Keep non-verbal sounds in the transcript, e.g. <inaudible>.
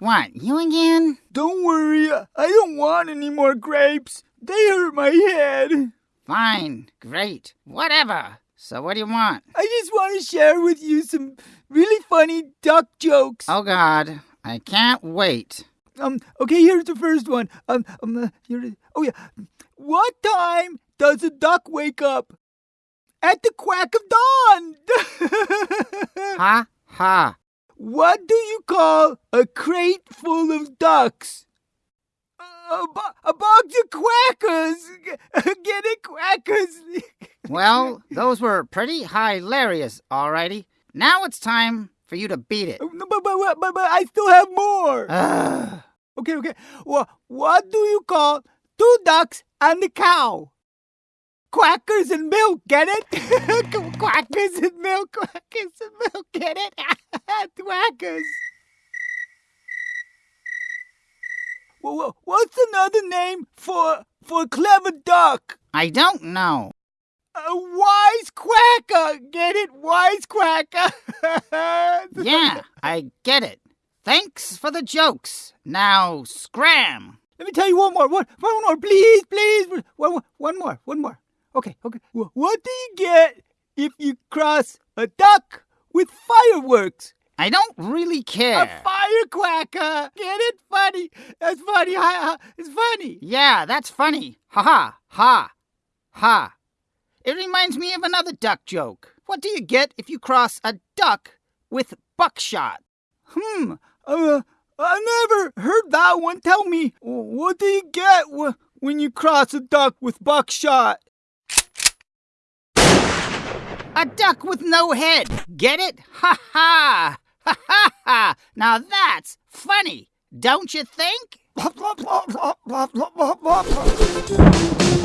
What, you again? Don't worry, I don't want any more grapes. They hurt my head. Fine, great, whatever. So, what do you want? I just want to share with you some really funny duck jokes. Oh, God, I can't wait. Um. Okay, here's the first one. Um. um uh, here oh yeah. What time does a duck wake up? At the quack of dawn. <laughs> Ha ha. What do you call a crate full of ducks? A, bo- a box of quackers. <laughs> Get it, quackers. <laughs> Well, those were pretty hilarious, alrighty. Now it's time for you to beat it. But, but, but, but, but I still have more. Ugh. Okay, okay. Well, what do you call two ducks and a cow? Quackers and milk, get it? <laughs> quackers and milk, quackers and milk, get it? <laughs> Quackers. Well, what's another name for for a clever duck? I don't know. A wise quacker, get it? Wise quacker. <laughs> Yeah, I get it. Thanks for the jokes. Now, scram. Let me tell you one more. One, one more, please, please. One, one more, one more. Okay, okay. What do you get if you cross a duck with fireworks? I don't really care. A firecracker. Get it? Funny. That's funny. Ha, ha. It's funny. Yeah, that's funny. Ha ha, ha, ha. It reminds me of another duck joke. What do you get if you cross a duck with buckshot? Hmm. Uh, I never heard that one. Tell me, what do you get wh- when you cross a duck with buckshot? A duck with no head. Get it? Ha ha! Ha ha ha! Now that's funny, don't you think? <laughs>